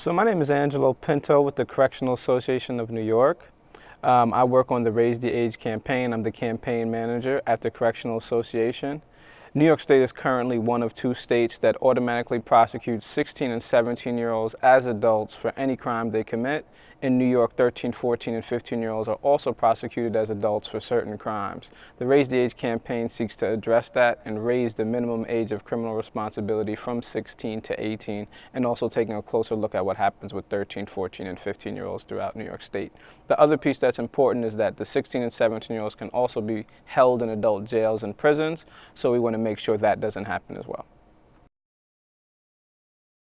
So my name is Angelo Pinto with the Correctional Association of New York. Um, I work on the Raise the Age campaign. I'm the campaign manager at the Correctional Association. New York State is currently one of two states that automatically prosecutes 16 and 17 year olds as adults for any crime they commit. In New York, 13, 14, and 15 year olds are also prosecuted as adults for certain crimes. The Raise the Age campaign seeks to address that and raise the minimum age of criminal responsibility from 16 to 18, and also taking a closer look at what happens with 13, 14, and 15 year olds throughout New York State. The other piece that's important is that the 16 and 17 year olds can also be held in adult jails and prisons, so we want to make sure that doesn't happen as well.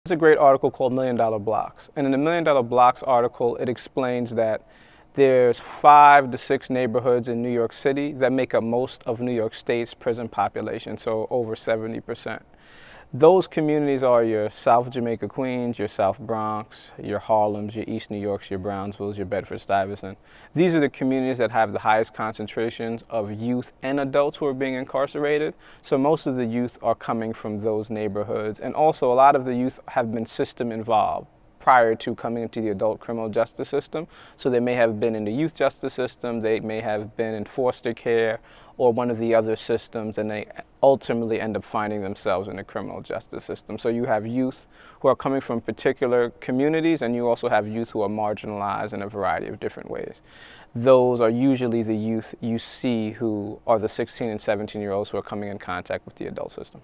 There's a great article called Million Dollar Blocks. And in the Million Dollar Blocks article, it explains that there's five to six neighborhoods in New York City that make up most of New York State's prison population, so over 70 percent. Those communities are your South Jamaica Queens, your South Bronx, your Harlems, your East New Yorks, your Brownsvilles, your Bedford Stuyvesant. These are the communities that have the highest concentrations of youth and adults who are being incarcerated. So most of the youth are coming from those neighborhoods. And also a lot of the youth have been system involved prior to coming into the adult criminal justice system. So they may have been in the youth justice system, they may have been in foster care or one of the other systems and they ultimately end up finding themselves in the criminal justice system. So you have youth who are coming from particular communities and you also have youth who are marginalized in a variety of different ways. Those are usually the youth you see who are the 16 and 17 year olds who are coming in contact with the adult system.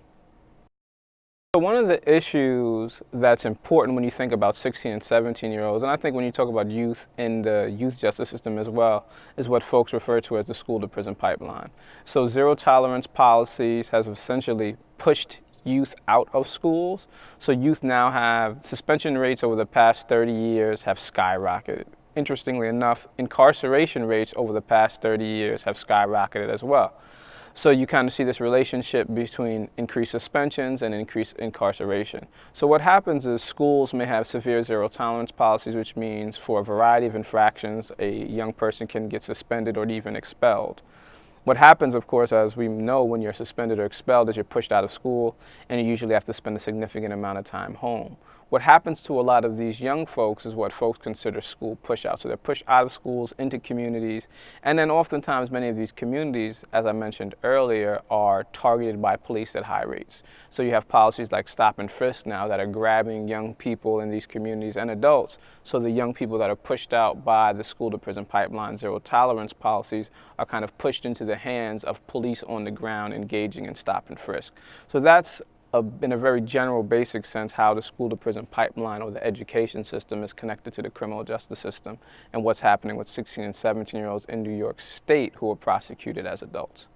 One of the issues that's important when you think about 16 and 17 year olds, and I think when you talk about youth in the youth justice system as well, is what folks refer to as the school to prison pipeline. So zero tolerance policies has essentially pushed youth out of schools. So youth now have suspension rates over the past 30 years have skyrocketed. Interestingly enough, incarceration rates over the past 30 years have skyrocketed as well. So you kind of see this relationship between increased suspensions and increased incarceration. So what happens is schools may have severe zero tolerance policies, which means for a variety of infractions, a young person can get suspended or even expelled. What happens, of course, as we know when you're suspended or expelled is you're pushed out of school and you usually have to spend a significant amount of time home. What happens to a lot of these young folks is what folks consider school push out. So they're pushed out of schools into communities. And then oftentimes many of these communities, as I mentioned earlier, are targeted by police at high rates. So you have policies like stop and frisk now that are grabbing young people in these communities and adults. So the young people that are pushed out by the school to prison pipeline zero tolerance policies are kind of pushed into the hands of police on the ground engaging in stop and frisk. So that's a, in a very general, basic sense, how the school to prison pipeline or the education system is connected to the criminal justice system and what's happening with 16 and 17 year olds in New York State who are prosecuted as adults.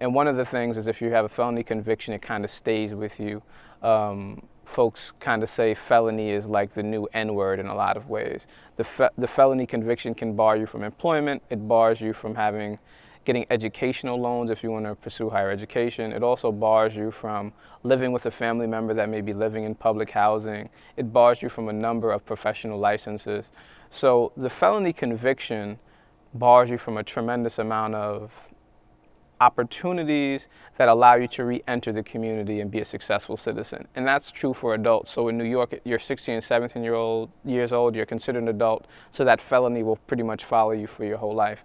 And one of the things is if you have a felony conviction, it kind of stays with you. Um, folks kind of say felony is like the new N-word in a lot of ways. The, fe the felony conviction can bar you from employment. It bars you from having getting educational loans if you want to pursue higher education. It also bars you from living with a family member that may be living in public housing. It bars you from a number of professional licenses. So the felony conviction bars you from a tremendous amount of opportunities that allow you to re-enter the community and be a successful citizen. And that's true for adults. So in New York, you're 16 and 17 year old, years old, you're considered an adult, so that felony will pretty much follow you for your whole life.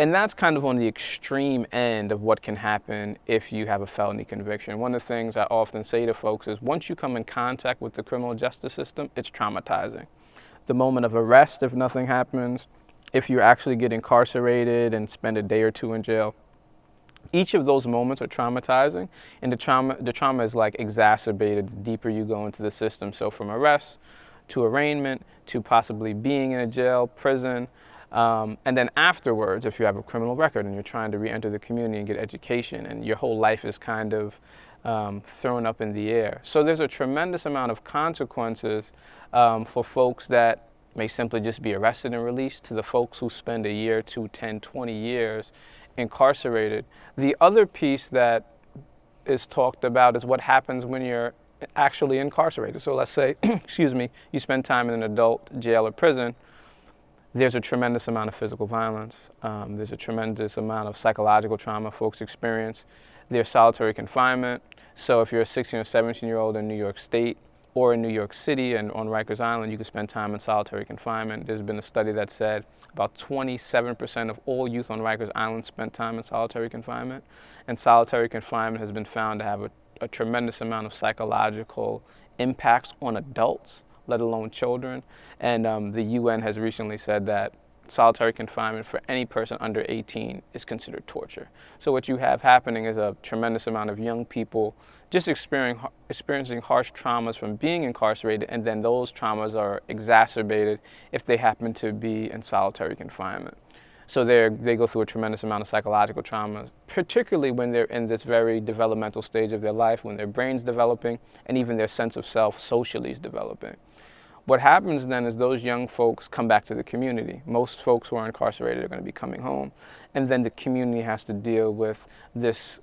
And that's kind of on the extreme end of what can happen if you have a felony conviction. One of the things I often say to folks is once you come in contact with the criminal justice system, it's traumatizing. The moment of arrest, if nothing happens, if you actually get incarcerated and spend a day or two in jail, each of those moments are traumatizing and the trauma, the trauma is like exacerbated the deeper you go into the system. So from arrest to arraignment to possibly being in a jail, prison, um, and then afterwards, if you have a criminal record and you're trying to re-enter the community and get education and your whole life is kind of um, thrown up in the air. So there's a tremendous amount of consequences um, for folks that may simply just be arrested and released to the folks who spend a year, two, 10, 20 years incarcerated. The other piece that is talked about is what happens when you're actually incarcerated. So let's say, excuse me, you spend time in an adult jail or prison, there's a tremendous amount of physical violence. Um, there's a tremendous amount of psychological trauma folks experience. There's solitary confinement. So if you're a 16 or 17 year old in New York State, or in New York City and on Rikers Island, you can spend time in solitary confinement. There's been a study that said about 27% of all youth on Rikers Island spent time in solitary confinement. And solitary confinement has been found to have a, a tremendous amount of psychological impacts on adults, let alone children. And um, the UN has recently said that solitary confinement for any person under 18 is considered torture. So what you have happening is a tremendous amount of young people just experiencing, experiencing harsh traumas from being incarcerated and then those traumas are exacerbated if they happen to be in solitary confinement. So they go through a tremendous amount of psychological trauma, particularly when they're in this very developmental stage of their life, when their brain's developing and even their sense of self socially is developing. What happens then is those young folks come back to the community. Most folks who are incarcerated are going to be coming home. And then the community has to deal with this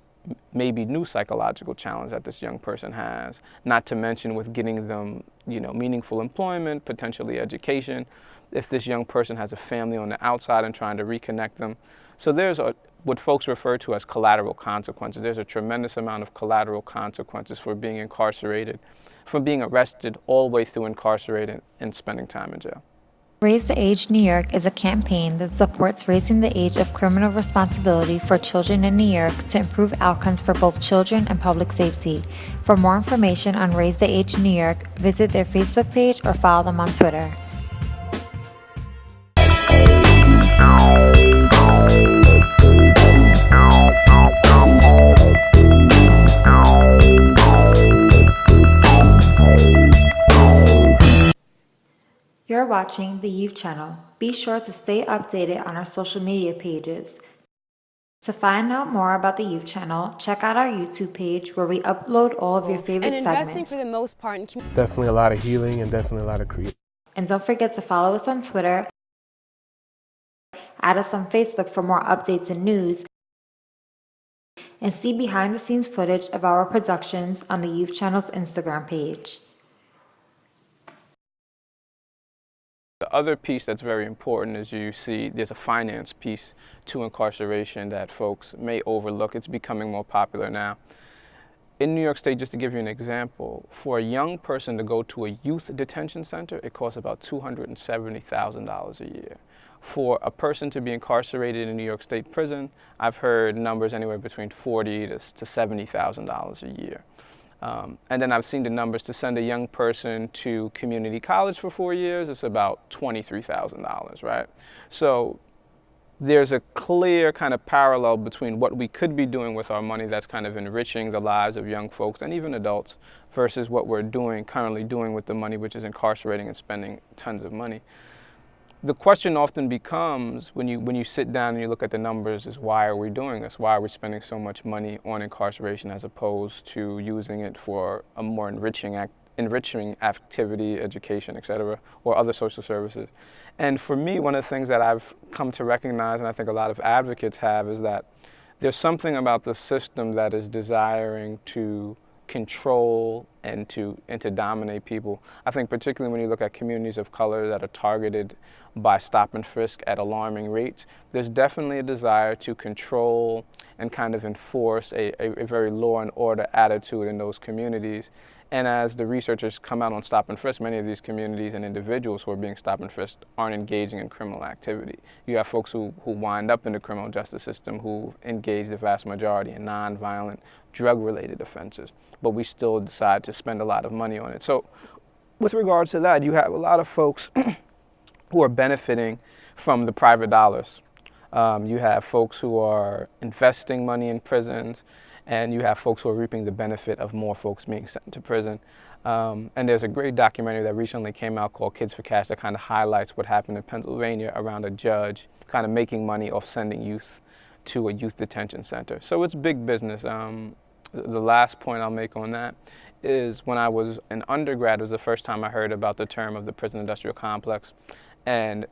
maybe new psychological challenge that this young person has, not to mention with getting them, you know, meaningful employment, potentially education, if this young person has a family on the outside and trying to reconnect them. So there's a, what folks refer to as collateral consequences. There's a tremendous amount of collateral consequences for being incarcerated from being arrested all the way through incarcerated and spending time in jail. Raise the Age New York is a campaign that supports raising the age of criminal responsibility for children in New York to improve outcomes for both children and public safety. For more information on Raise the Age New York, visit their Facebook page or follow them on Twitter. You're watching the Youth Channel. Be sure to stay updated on our social media pages. To find out more about the Youth Channel, check out our YouTube page where we upload all of your favorite and investing segments. for the most part in Definitely a lot of healing and definitely a lot of creativity. And don't forget to follow us on Twitter, add us on Facebook for more updates and news, and see behind the scenes footage of our productions on the Youth Channel's Instagram page. The other piece that's very important is you see there's a finance piece to incarceration that folks may overlook. It's becoming more popular now. In New York State, just to give you an example, for a young person to go to a youth detention center, it costs about $270,000 a year. For a person to be incarcerated in New York State prison, I've heard numbers anywhere between forty to $70,000 a year. Um, and then I've seen the numbers to send a young person to community college for four years, it's about $23,000, right? So there's a clear kind of parallel between what we could be doing with our money that's kind of enriching the lives of young folks and even adults versus what we're doing, currently doing with the money, which is incarcerating and spending tons of money the question often becomes when you when you sit down and you look at the numbers is why are we doing this? Why are we spending so much money on incarceration as opposed to using it for a more enriching act, enriching activity, education, etc., or other social services? And for me, one of the things that I've come to recognize, and I think a lot of advocates have, is that there's something about the system that is desiring to control and to and to dominate people. I think particularly when you look at communities of color that are targeted by stop and frisk at alarming rates, there's definitely a desire to control and kind of enforce a, a, a very law and order attitude in those communities. And as the researchers come out on stop and frisk, many of these communities and individuals who are being stop and frisked aren't engaging in criminal activity. You have folks who, who wind up in the criminal justice system who engage the vast majority in nonviolent drug-related offenses, but we still decide to spend a lot of money on it. So with regards to that, you have a lot of folks who are benefiting from the private dollars. Um, you have folks who are investing money in prisons, and you have folks who are reaping the benefit of more folks being sent to prison. Um, and there's a great documentary that recently came out called Kids for Cash that kind of highlights what happened in Pennsylvania around a judge kind of making money off sending youth to a youth detention center. So it's big business. Um, the last point I'll make on that is when I was an undergrad, it was the first time I heard about the term of the prison industrial complex. And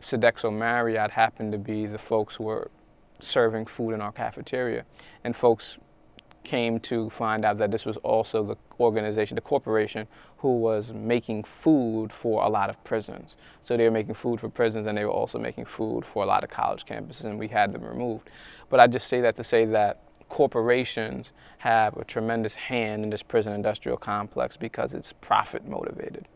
Sodexo Marriott happened to be the folks who were serving food in our cafeteria. And folks came to find out that this was also the organization, the corporation, who was making food for a lot of prisons. So they were making food for prisons and they were also making food for a lot of college campuses and we had them removed. But I just say that to say that corporations have a tremendous hand in this prison industrial complex because it's profit motivated.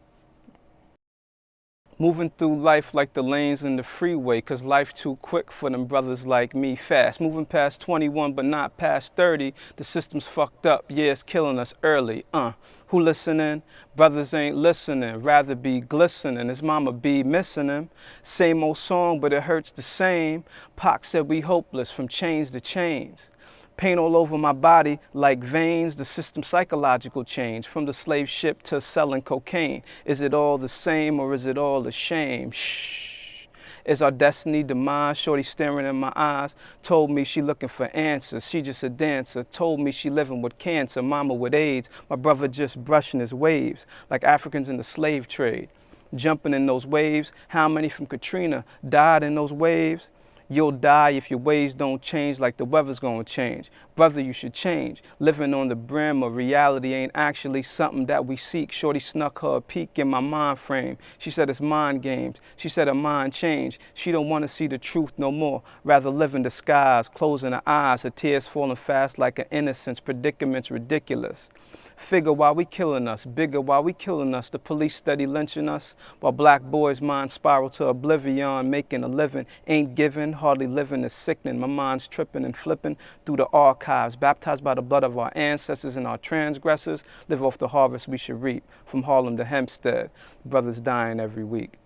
Moving through life like the lanes in the freeway, cause life too quick for them brothers like me fast. Moving past 21 but not past 30, the system's fucked up, yeah, it's killing us early. Uh, who listening? Brothers ain't listening, rather be glistening. His mama be missing him. Same old song, but it hurts the same. Pac said we hopeless from chains to chains. Pain all over my body like veins, the system psychological change from the slave ship to selling cocaine. Is it all the same or is it all a shame? Shh. Is our destiny demise? Shorty staring in my eyes, told me she looking for answers. She just a dancer, told me she living with cancer, mama with AIDS, my brother just brushing his waves, like Africans in the slave trade. Jumping in those waves, how many from Katrina died in those waves? You'll die if your ways don't change like the weather's gonna change. Brother, you should change. Living on the brim of reality ain't actually something that we seek. Shorty snuck her a peek in my mind frame. She said it's mind games. She said her mind changed. She don't wanna see the truth no more. Rather live in disguise, closing her eyes, her tears falling fast like an innocence. Predicaments ridiculous. Figure why we killing us, bigger why we killing us. The police steady lynching us, while black boys' minds spiral to oblivion, making a living ain't given, hardly living is sickening. My mind's tripping and flipping through the archives, baptized by the blood of our ancestors and our transgressors. Live off the harvest we should reap, from Harlem to Hempstead. Brothers dying every week.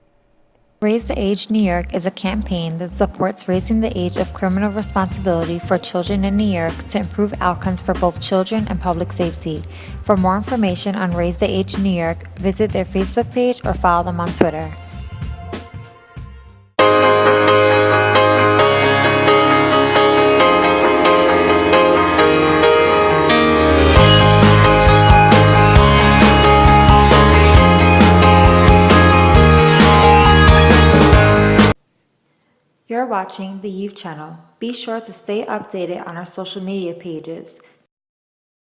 Raise the Age New York is a campaign that supports raising the age of criminal responsibility for children in New York to improve outcomes for both children and public safety. For more information on Raise the Age New York, visit their Facebook page or follow them on Twitter. You're watching the Youth Channel. Be sure to stay updated on our social media pages.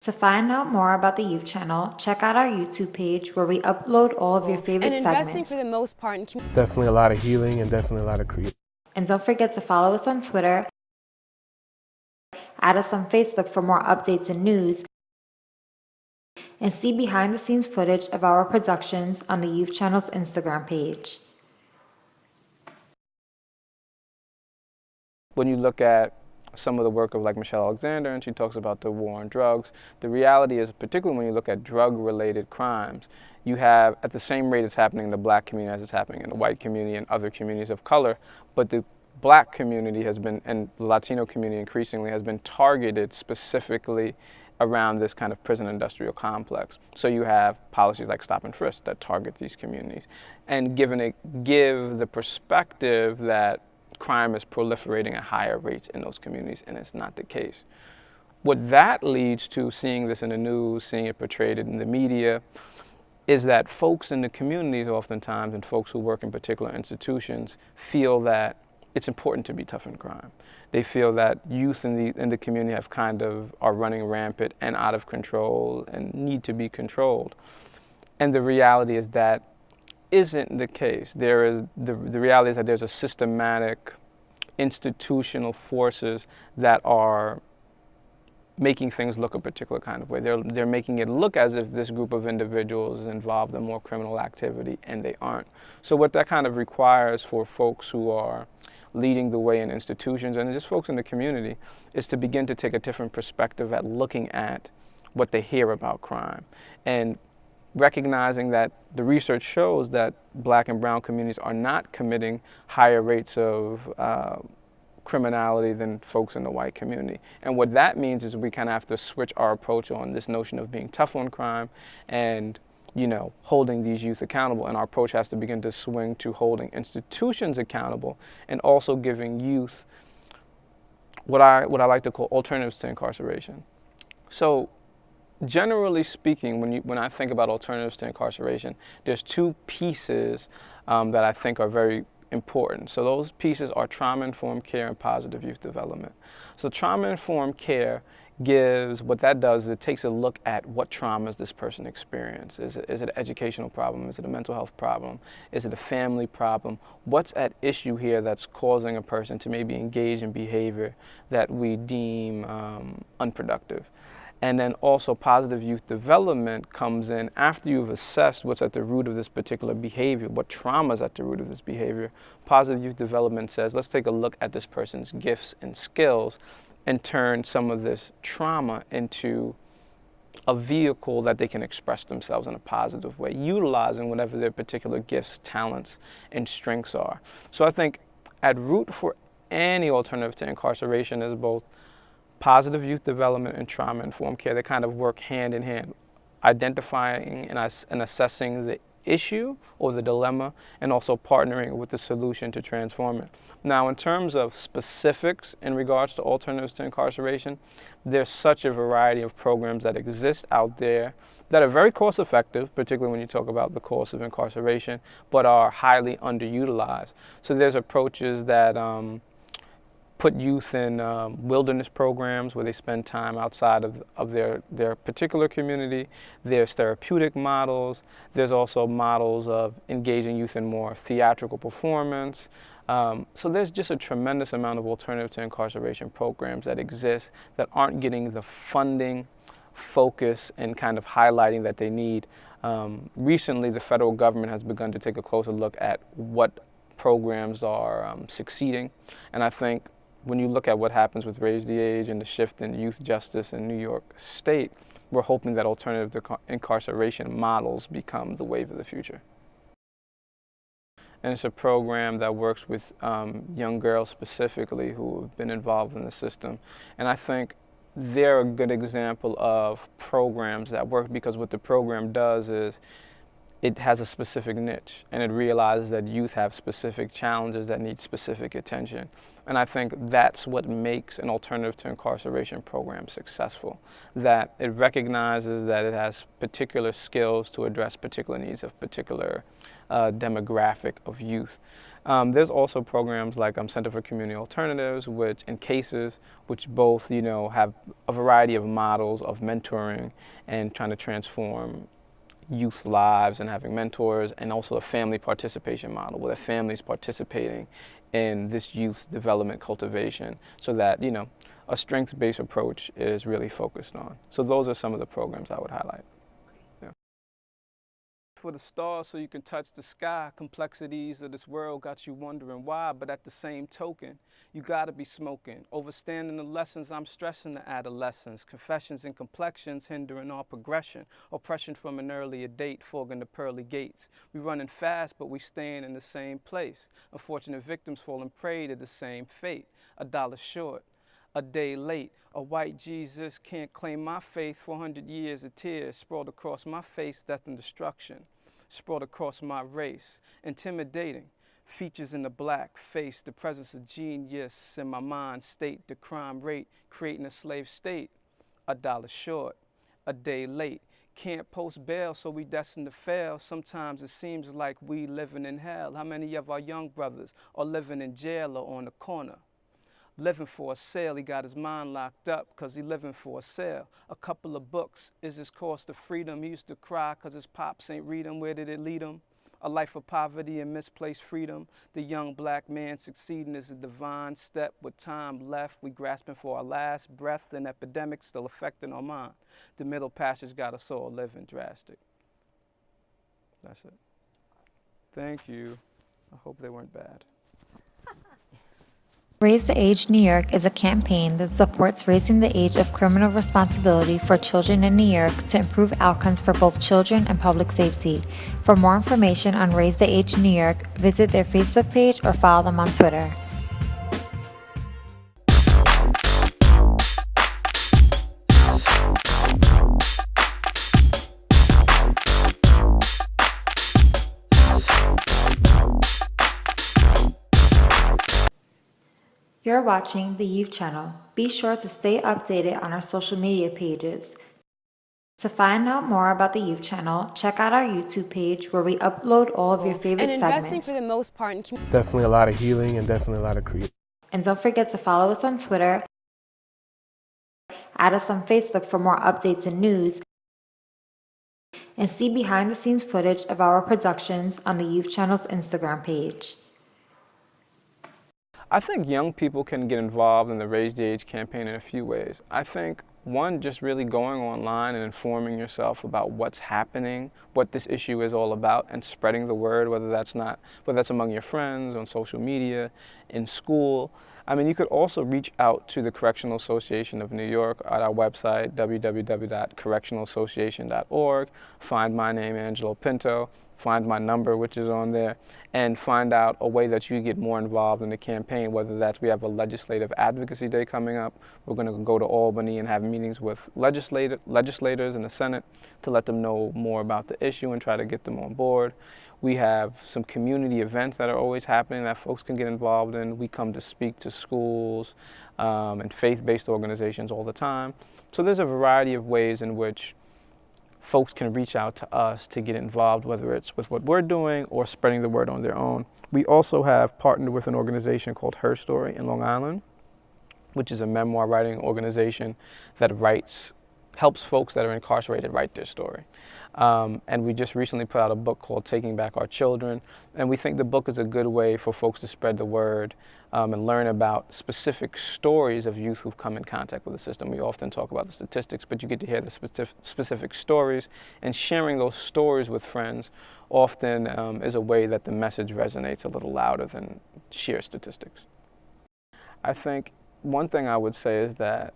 To find out more about the Youth Channel, check out our YouTube page where we upload all of your favorite and investing segments. for the most part in community. Definitely a lot of healing and definitely a lot of creativity. And don't forget to follow us on Twitter, add us on Facebook for more updates and news, and see behind the scenes footage of our productions on the Youth Channel's Instagram page. When you look at some of the work of like Michelle Alexander and she talks about the war on drugs, the reality is, particularly when you look at drug-related crimes, you have at the same rate it's happening in the black community as it's happening in the white community and other communities of color, but the black community has been, and the Latino community increasingly, has been targeted specifically around this kind of prison industrial complex. So you have policies like stop and frisk that target these communities and given it, give the perspective that crime is proliferating at higher rates in those communities, and it's not the case. What that leads to, seeing this in the news, seeing it portrayed in the media, is that folks in the communities oftentimes, and folks who work in particular institutions, feel that it's important to be tough in crime. They feel that youth in the, in the community have kind of, are running rampant and out of control and need to be controlled. And the reality is that isn't the case. There is, the, the reality is that there's a systematic institutional forces that are making things look a particular kind of way. They're, they're making it look as if this group of individuals is involved in more criminal activity, and they aren't. So what that kind of requires for folks who are leading the way in institutions and just folks in the community is to begin to take a different perspective at looking at what they hear about crime. And recognizing that the research shows that black and brown communities are not committing higher rates of uh, criminality than folks in the white community. And what that means is we kind of have to switch our approach on this notion of being tough on crime and you know, holding these youth accountable. And our approach has to begin to swing to holding institutions accountable and also giving youth what I, what I like to call alternatives to incarceration. So generally speaking, when, you, when I think about alternatives to incarceration, there's two pieces um, that I think are very important. So those pieces are trauma-informed care and positive youth development. So trauma-informed care gives, what that does is it takes a look at what traumas this person experienced. Is it, is it an educational problem? Is it a mental health problem? Is it a family problem? What's at issue here that's causing a person to maybe engage in behavior that we deem um, unproductive? And then also positive youth development comes in after you've assessed what's at the root of this particular behavior, what trauma is at the root of this behavior. Positive youth development says, let's take a look at this person's gifts and skills and turn some of this trauma into a vehicle that they can express themselves in a positive way, utilizing whatever their particular gifts, talents, and strengths are. So I think at root for any alternative to incarceration is both positive youth development and trauma-informed care. They kind of work hand in hand, identifying and assessing the issue or the dilemma and also partnering with the solution to transform it. Now, in terms of specifics in regards to alternatives to incarceration, there's such a variety of programs that exist out there that are very cost effective, particularly when you talk about the cost of incarceration, but are highly underutilized. So there's approaches that um, put youth in um, wilderness programs where they spend time outside of, of their, their particular community. There's therapeutic models. There's also models of engaging youth in more theatrical performance. Um, so there's just a tremendous amount of alternative to incarceration programs that exist that aren't getting the funding, focus, and kind of highlighting that they need. Um, recently, the federal government has begun to take a closer look at what programs are um, succeeding. And I think when you look at what happens with Raise the Age and the shift in youth justice in New York State, we're hoping that alternative to incarceration models become the wave of the future. And it's a program that works with um, young girls specifically who have been involved in the system. And I think they're a good example of programs that work because what the program does is it has a specific niche and it realizes that youth have specific challenges that need specific attention. And I think that's what makes an alternative to incarceration program successful, that it recognizes that it has particular skills to address particular needs of particular uh, demographic of youth. Um, there's also programs like um, Center for Community Alternatives, which in cases, which both you know have a variety of models of mentoring and trying to transform youth lives and having mentors and also a family participation model where the families participating in this youth development cultivation so that, you know, a strengths-based approach is really focused on. So those are some of the programs I would highlight for the stars so you can touch the sky. Complexities of this world got you wondering why, but at the same token, you gotta be smoking. Overstanding the lessons, I'm stressing the adolescence. Confessions and complexions hindering our progression. Oppression from an earlier date, fogging the pearly gates. We running fast, but we staying in the same place. Unfortunate victims falling prey to the same fate. A dollar short a day late. A white Jesus can't claim my faith. 400 years of tears sprawled across my face, death and destruction. Sprawled across my race, intimidating. Features in the black face, the presence of genius in my mind state, the crime rate, creating a slave state. A dollar short, a day late. Can't post bail, so we destined to fail. Sometimes it seems like we living in hell. How many of our young brothers are living in jail or on the corner? Living for a sale. He got his mind locked up because he living for a sale. A couple of books is his course to freedom. He used to cry because his pops ain't read him. Where did it lead him? A life of poverty and misplaced freedom. The young black man succeeding is a divine step. With time left, we grasping for our last breath. An epidemic still affecting our mind. The middle passage got us all living drastic. That's it. Thank you. I hope they weren't bad. Raise the Age New York is a campaign that supports raising the age of criminal responsibility for children in New York to improve outcomes for both children and public safety. For more information on Raise the Age New York, visit their Facebook page or follow them on Twitter. You're watching the Youth Channel. Be sure to stay updated on our social media pages. To find out more about the Youth Channel, check out our YouTube page where we upload all of your favorite and investing segments. for the most part in Definitely a lot of healing and definitely a lot of creativity. And don't forget to follow us on Twitter Add us on Facebook for more updates and news. And see behind the scenes footage of our productions on the Youth Channel's Instagram page. I think young people can get involved in the Raise the Age campaign in a few ways. I think one, just really going online and informing yourself about what's happening, what this issue is all about, and spreading the word, whether that's not, whether that's among your friends, on social media, in school. I mean, you could also reach out to the Correctional Association of New York at our website, www.correctionalassociation.org. Find my name, Angelo Pinto find my number, which is on there, and find out a way that you get more involved in the campaign, whether that's we have a legislative advocacy day coming up. We're going to go to Albany and have meetings with legislator, legislators in the Senate to let them know more about the issue and try to get them on board. We have some community events that are always happening that folks can get involved in. We come to speak to schools um, and faith-based organizations all the time. So there's a variety of ways in which folks can reach out to us to get involved, whether it's with what we're doing or spreading the word on their own. We also have partnered with an organization called Her Story in Long Island, which is a memoir writing organization that writes, helps folks that are incarcerated write their story. Um, and we just recently put out a book called Taking Back Our Children. And we think the book is a good way for folks to spread the word um, and learn about specific stories of youth who've come in contact with the system. We often talk about the statistics, but you get to hear the specific, specific stories. And sharing those stories with friends often um, is a way that the message resonates a little louder than sheer statistics. I think one thing I would say is that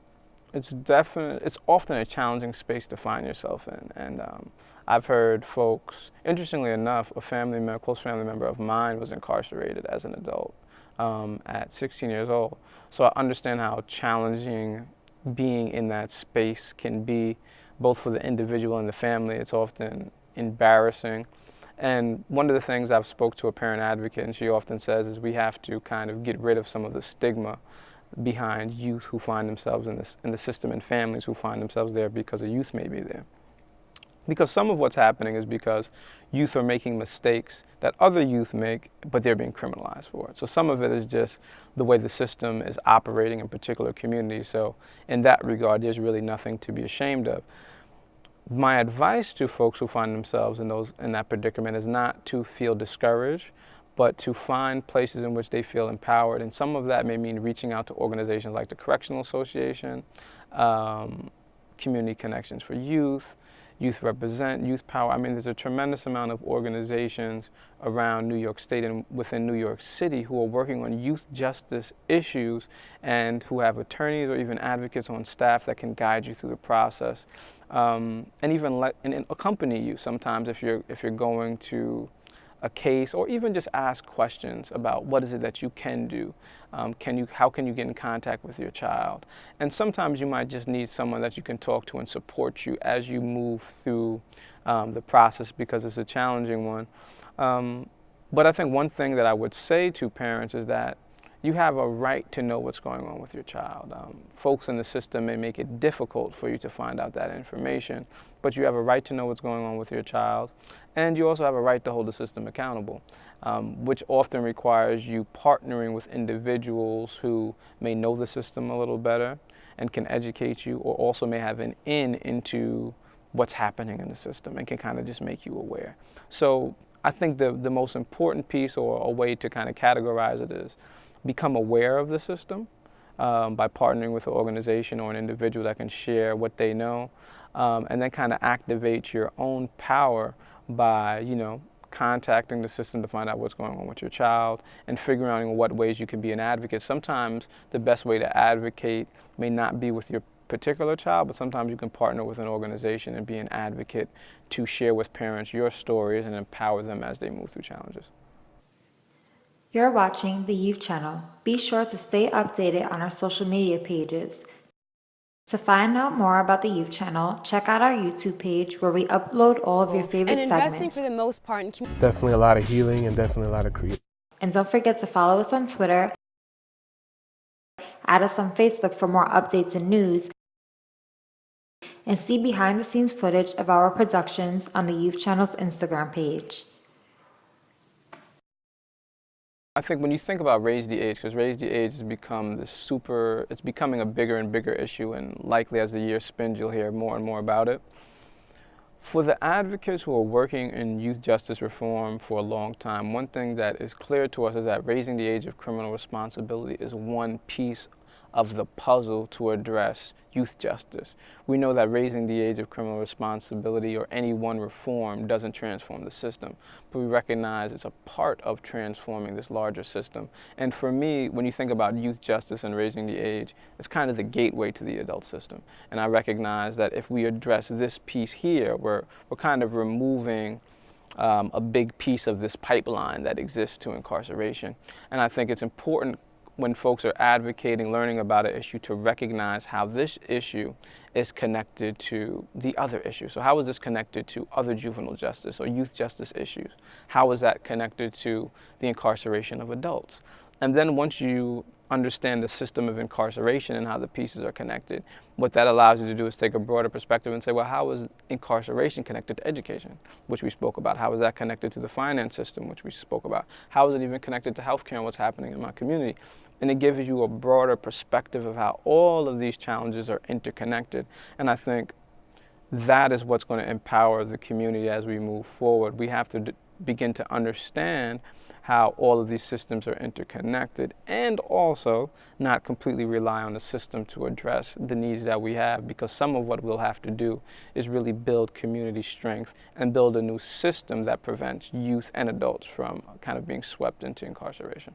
it's definite. It's often a challenging space to find yourself in, and um, I've heard folks. Interestingly enough, a family member, close family member of mine, was incarcerated as an adult um, at 16 years old. So I understand how challenging being in that space can be, both for the individual and the family. It's often embarrassing. And one of the things I've spoke to a parent advocate, and she often says, is we have to kind of get rid of some of the stigma behind youth who find themselves in, this, in the system and families who find themselves there because a youth may be there. Because some of what's happening is because youth are making mistakes that other youth make, but they're being criminalized for it. So some of it is just the way the system is operating in particular communities. So in that regard, there's really nothing to be ashamed of. My advice to folks who find themselves in, those, in that predicament is not to feel discouraged, but to find places in which they feel empowered. And some of that may mean reaching out to organizations like the Correctional Association, um, Community Connections for Youth, Youth Represent, Youth Power. I mean, there's a tremendous amount of organizations around New York State and within New York City who are working on youth justice issues and who have attorneys or even advocates on staff that can guide you through the process. Um, and even let, and, and accompany you sometimes if you're, if you're going to a case or even just ask questions about what is it that you can do. Um, can you, how can you get in contact with your child? And sometimes you might just need someone that you can talk to and support you as you move through um, the process because it's a challenging one. Um, but I think one thing that I would say to parents is that you have a right to know what's going on with your child. Um, folks in the system may make it difficult for you to find out that information, but you have a right to know what's going on with your child. And you also have a right to hold the system accountable, um, which often requires you partnering with individuals who may know the system a little better and can educate you, or also may have an in into what's happening in the system and can kind of just make you aware. So I think the, the most important piece or a way to kind of categorize it is become aware of the system um, by partnering with an organization or an individual that can share what they know, um, and then kind of activate your own power by, you know, contacting the system to find out what's going on with your child and figuring out in what ways you can be an advocate. Sometimes the best way to advocate may not be with your particular child, but sometimes you can partner with an organization and be an advocate to share with parents your stories and empower them as they move through challenges. You're watching the Youth Channel. Be sure to stay updated on our social media pages. To find out more about the Youth Channel, check out our YouTube page where we upload all of your favorite and investing segments. for the most part in Definitely a lot of healing and definitely a lot of creativity. And don't forget to follow us on Twitter, add us on Facebook for more updates and news, and see behind the scenes footage of our productions on the Youth Channel's Instagram page. I think when you think about raise the age, because raise the age has become the super, it's becoming a bigger and bigger issue, and likely as the year spins, you'll hear more and more about it. For the advocates who are working in youth justice reform for a long time, one thing that is clear to us is that raising the age of criminal responsibility is one piece of the puzzle to address youth justice. We know that raising the age of criminal responsibility or any one reform doesn't transform the system, but we recognize it's a part of transforming this larger system. And for me, when you think about youth justice and raising the age, it's kind of the gateway to the adult system. And I recognize that if we address this piece here, we're, we're kind of removing um, a big piece of this pipeline that exists to incarceration. And I think it's important when folks are advocating, learning about an issue, to recognize how this issue is connected to the other issue. So how is this connected to other juvenile justice or youth justice issues? How is that connected to the incarceration of adults? And then once you understand the system of incarceration and how the pieces are connected, what that allows you to do is take a broader perspective and say, well, how is incarceration connected to education, which we spoke about? How is that connected to the finance system, which we spoke about? How is it even connected to healthcare and what's happening in my community? And it gives you a broader perspective of how all of these challenges are interconnected. And I think that is what's going to empower the community as we move forward. We have to begin to understand how all of these systems are interconnected and also not completely rely on the system to address the needs that we have because some of what we'll have to do is really build community strength and build a new system that prevents youth and adults from kind of being swept into incarceration.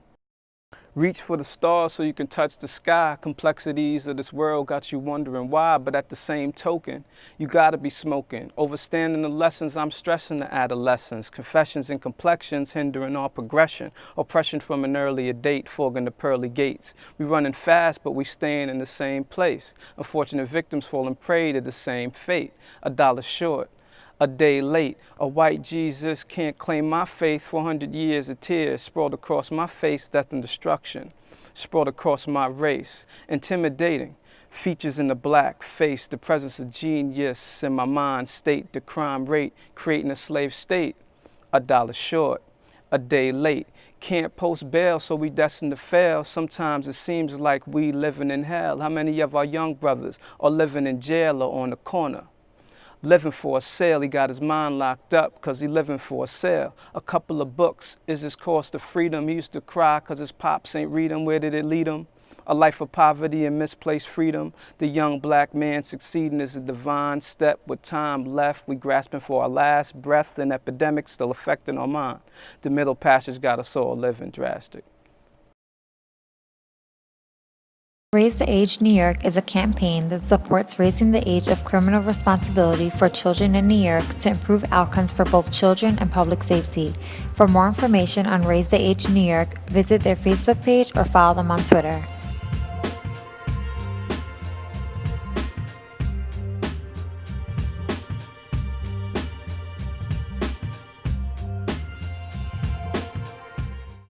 Reach for the stars so you can touch the sky. Complexities of this world got you wondering why, but at the same token, you gotta be smoking. Overstanding the lessons I'm stressing to adolescence. Confessions and complexions hindering our progression. Oppression from an earlier date, fogging the pearly gates. We running fast, but we staying in the same place. Unfortunate victims falling prey to the same fate. A dollar short a day late. A white Jesus can't claim my faith. 400 years of tears sprawled across my face, death and destruction. Sprawled across my race. Intimidating. Features in the black face, the presence of genius in my mind state, the crime rate, creating a slave state. A dollar short, a day late. Can't post bail, so we destined to fail. Sometimes it seems like we living in hell. How many of our young brothers are living in jail or on the corner? Living for a sale. He got his mind locked up because he living for a sale. A couple of books is his cost of freedom. He used to cry because his pops ain't read him. Where did it lead him? A life of poverty and misplaced freedom. The young black man succeeding is a divine step. With time left, we grasping for our last breath. An epidemic still affecting our mind. The middle passage got us all living drastic. Raise the Age New York is a campaign that supports raising the age of criminal responsibility for children in New York to improve outcomes for both children and public safety. For more information on Raise the Age New York, visit their Facebook page or follow them on Twitter.